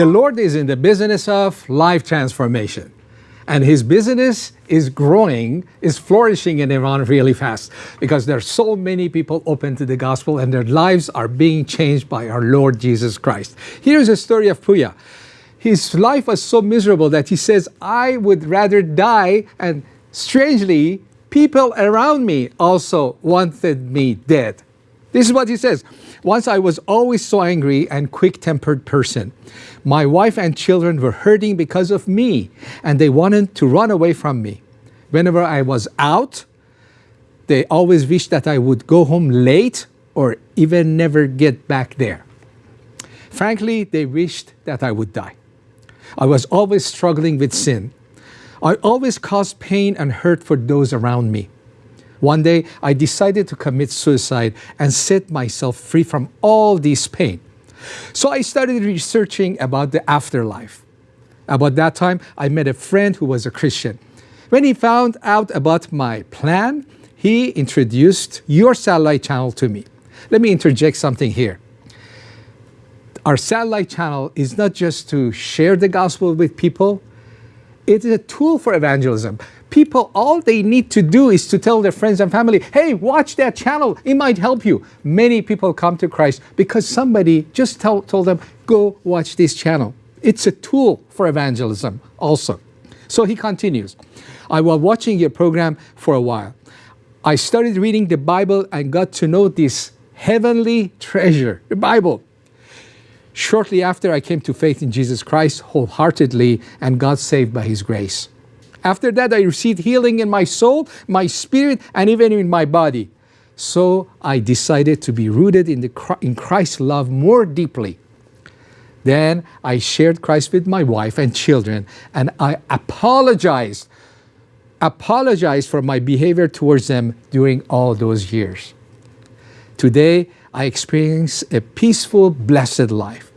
The Lord is in the business of life transformation. And his business is growing, is flourishing in Iran really fast because there are so many people open to the gospel and their lives are being changed by our Lord Jesus Christ. Here's a story of Puya. His life was so miserable that he says, I would rather die. And strangely, people around me also wanted me dead. This is what he says. Once I was always so angry and quick-tempered person. My wife and children were hurting because of me and they wanted to run away from me. Whenever I was out, they always wished that I would go home late or even never get back there. Frankly, they wished that I would die. I was always struggling with sin. I always caused pain and hurt for those around me. One day, I decided to commit suicide and set myself free from all this pain. So I started researching about the afterlife. About that time, I met a friend who was a Christian. When he found out about my plan, he introduced your satellite channel to me. Let me interject something here. Our satellite channel is not just to share the gospel with people, it is a tool for evangelism people, all they need to do is to tell their friends and family, hey, watch that channel. It might help you. Many people come to Christ because somebody just tell, told them, go watch this channel. It's a tool for evangelism also. So he continues, I was watching your program for a while. I started reading the Bible and got to know this heavenly treasure, the Bible. Shortly after, I came to faith in Jesus Christ wholeheartedly and got saved by his grace. After that, I received healing in my soul, my spirit, and even in my body. So I decided to be rooted in, the, in Christ's love more deeply. Then I shared Christ with my wife and children, and I apologized, apologized for my behavior towards them during all those years. Today, I experience a peaceful, blessed life.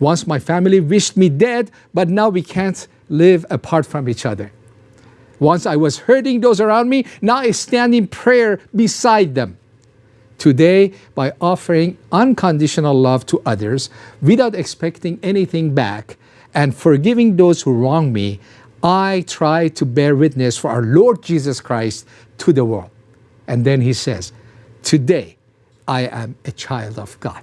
Once my family wished me dead, but now we can't live apart from each other. Once I was hurting those around me, now I stand in prayer beside them. Today, by offering unconditional love to others without expecting anything back and forgiving those who wrong me, I try to bear witness for our Lord Jesus Christ to the world. And then he says, Today I am a child of God.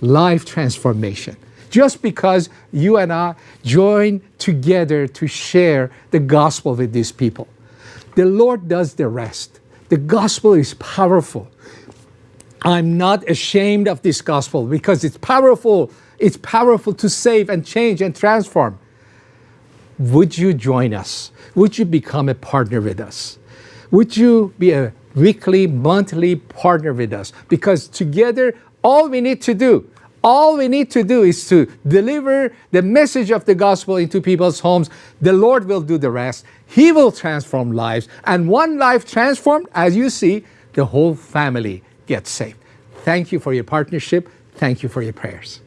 Life transformation just because you and I join together to share the gospel with these people. The Lord does the rest. The gospel is powerful. I'm not ashamed of this gospel because it's powerful. It's powerful to save and change and transform. Would you join us? Would you become a partner with us? Would you be a weekly, monthly partner with us? Because together, all we need to do all we need to do is to deliver the message of the gospel into people's homes. The Lord will do the rest. He will transform lives. And one life transformed, as you see, the whole family gets saved. Thank you for your partnership. Thank you for your prayers.